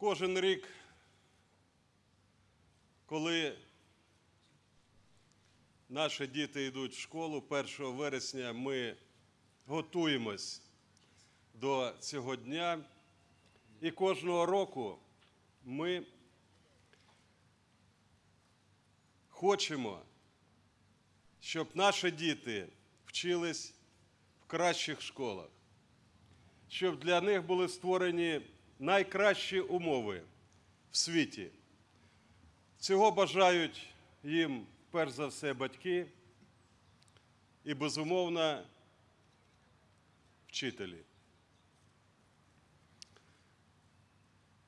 Кожен рік, коли наші діти йдуть в школу 1 вересня, ми готуємось до цього дня. І кожного року ми хочемо, щоб наші діти вчились в кращих школах, щоб для них були створені найкращі умови в світі. Цього бажають їм перш за все батьки і, безумовно, вчителі.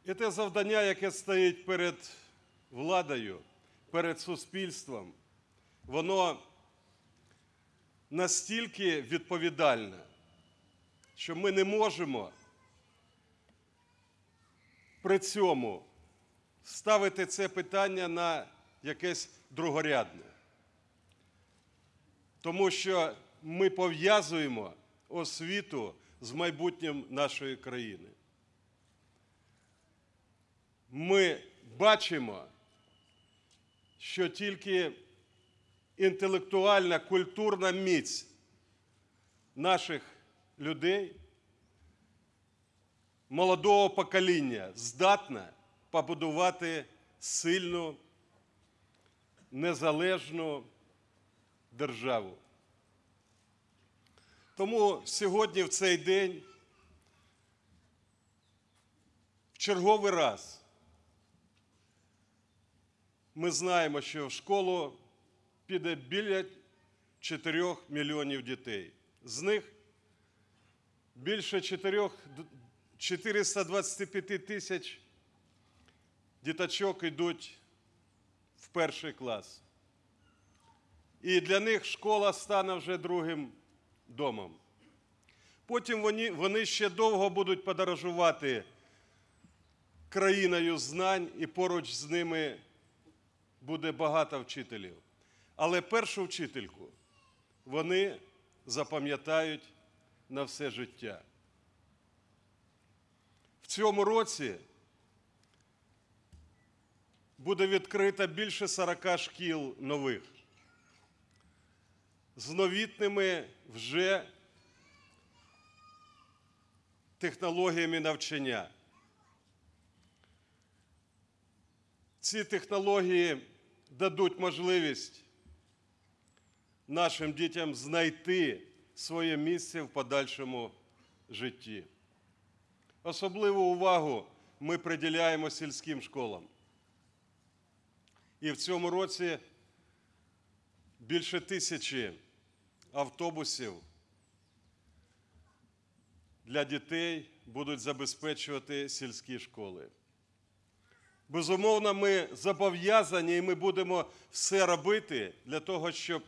І те завдання, яке стоїть перед владою, перед суспільством, воно настільки відповідальне, що ми не можемо при цьому ставити це питання на якесь другорядне. Тому що ми пов'язуємо освіту з майбутнім нашої країни. Ми бачимо, що тільки інтелектуальна культурна міць наших людей, молодого покоління здатна побудувати сильну, незалежну державу. Тому сьогодні, в цей день, в черговий раз, ми знаємо, що в школу піде біля 4 мільйонів дітей. З них більше 4, 425 тисяч діточок йдуть в перший клас. І для них школа стане вже другим домом. Потім вони, вони ще довго будуть подорожувати країною знань, і поруч з ними буде багато вчителів. Але першу вчительку вони запам'ятають на все життя. Цьому році буде відкрито більше 40 шкіл нових з новітними вже технологіями навчання. Ці технології дадуть можливість нашим дітям знайти своє місце в подальшому житті. Особливу увагу ми приділяємо сільським школам. І в цьому році більше тисячі автобусів для дітей будуть забезпечувати сільські школи. Безумовно, ми зобов'язані і ми будемо все робити для того, щоб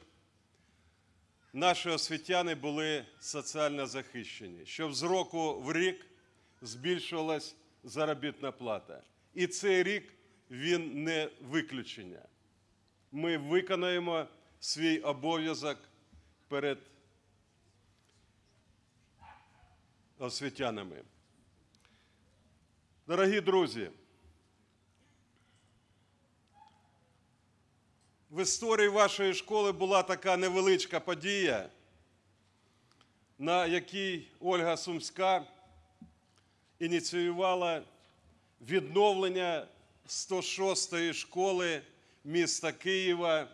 наші освітяни були соціально захищені, щоб з року в рік збільшувалась заробітна плата. І цей рік він не виключення. Ми виконаємо свій обов'язок перед освітянами. Дорогі друзі, в історії вашої школи була така невеличка подія, на якій Ольга Сумська ініціювала відновлення 106-ї школи міста Києва.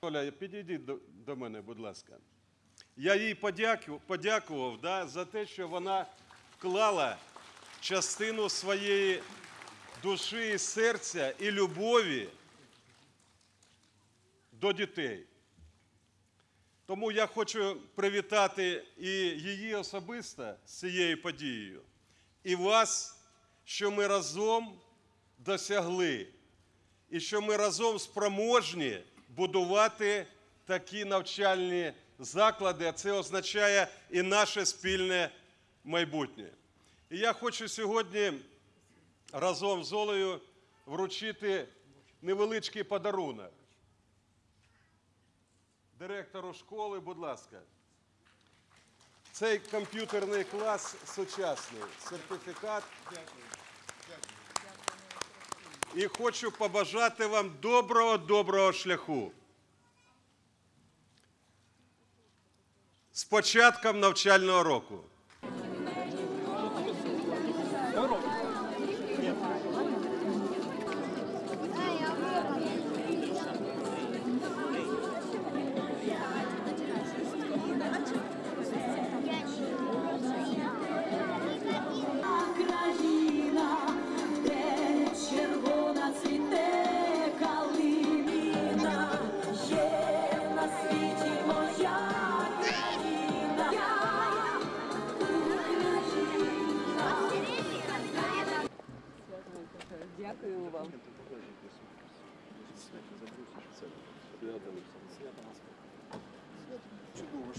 Оля, підійдіть до, мене, будь ласка. Я їй подякував, подякував да, за те, що вона вклала частину своєї душі, і серця і любові до дітей. Тому я хочу привітати і її особисто з цією подією, і вас, що ми разом досягли, і що ми разом спроможні будувати такі навчальні заклади, а це означає і наше спільне майбутнє. І я хочу сьогодні разом з Олею вручити невеличкий подарунок. Директору школи, будь ласка. Цей комп'ютерний клас сучасний. Сертифікат. І хочу побажати вам доброго, доброго шляху. З початком навчального року.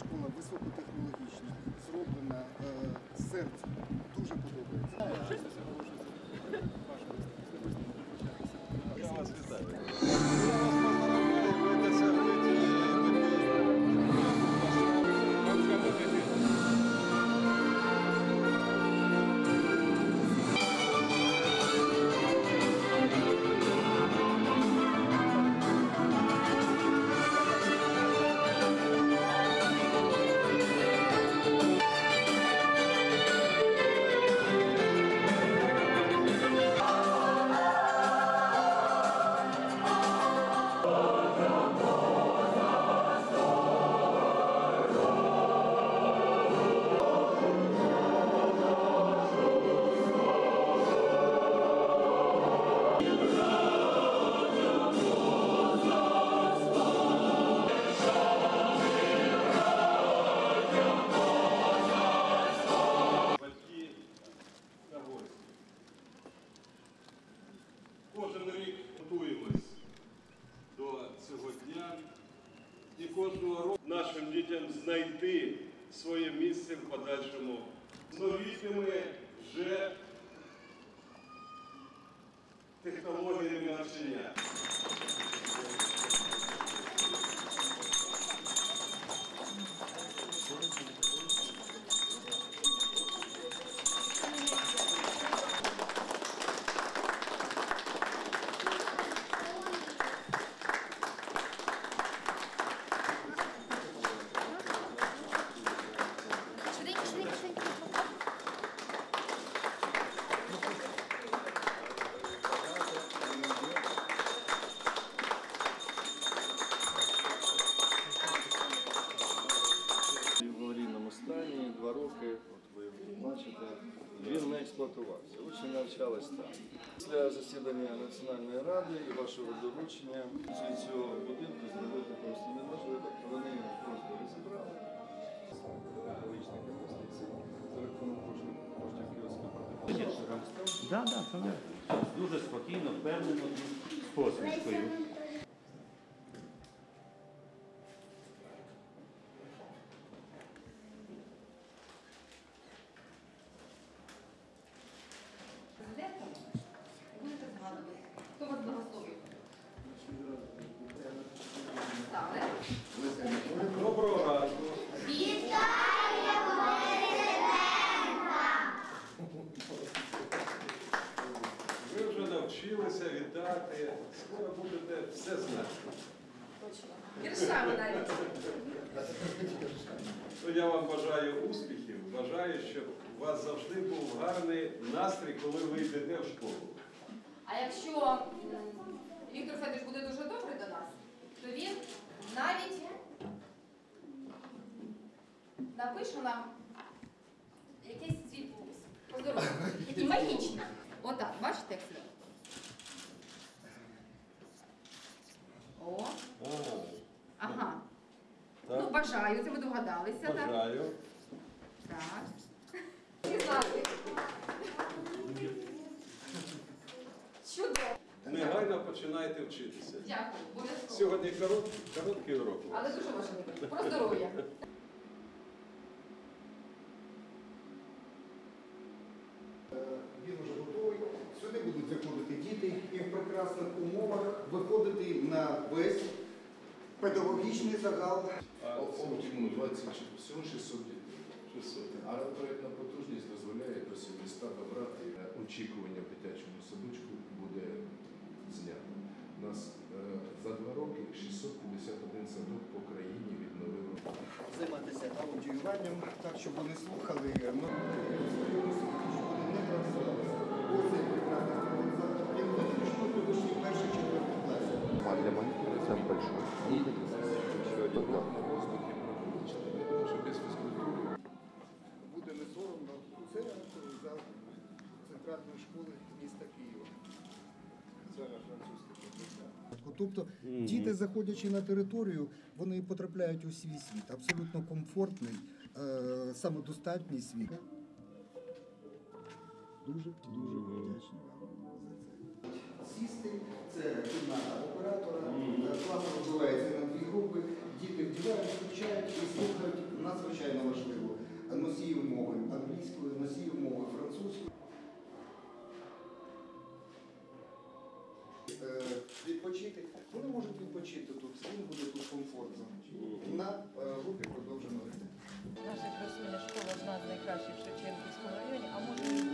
Школа, високотехнологічна, зроблена серце. Дуже подобається. Знайти своє місце в подальшому з новітніми вже технологіями навчання. Вашого після цього будинку зробити просто неможливо. Вони просто розібрали екологічних інвестицій за рахунок коштів коштів Київської Да, да. Дуже спокійно, впевнено з посмішкою. Ну, я вам бажаю успіхів, бажаю, щоб у вас завжди був гарний настрій, коли ви йдете в школу. А якщо Віктор Федорович буде дуже добрий до нас, то він навіть напише нам якийсь свій поздоров'я. Такий магічний. Отак, бачите, як? Бажаю, це ми догадалися, так? Бажаю. Так. Чудово. Негайно починайте вчитися. Дякую, обов'язково. Сьогодні корот, короткий урок. у вас. Але дуже важливо. Про здоров'я. Він вже готовий. Сюди будуть заходити діти і в прекрасних умовах виходити на весь педагогічний загал. Оптимум ну, 20, всього 600 дітей. 600. Але проєктна потужність дозволяє до 700 добрати. Е, очікування в дитячому садочку буде знято. У нас е, за два роки 651 садок по країні відновили. Займатися аудіюванням так, щоб вони слухали. Вони щоб вони не працювали. Тобто діти, заходячи на територію, вони потрапляють у свій світ, абсолютно комфортний, е, самодостатній світ. Дуже дуже вдячний вам за це. Сісти це кімната оператора, е, клас розбивається на дві групи, діти вдівають, включають і слухають надзвичайно важливо. Носіїв мови англійської, носіїв мови французької. відпочити. Вони можуть відпочити тут, їм буде тут комфортно. На е, групі продовжено. Наша красуня школа одна з в Шевченківському районі, а може.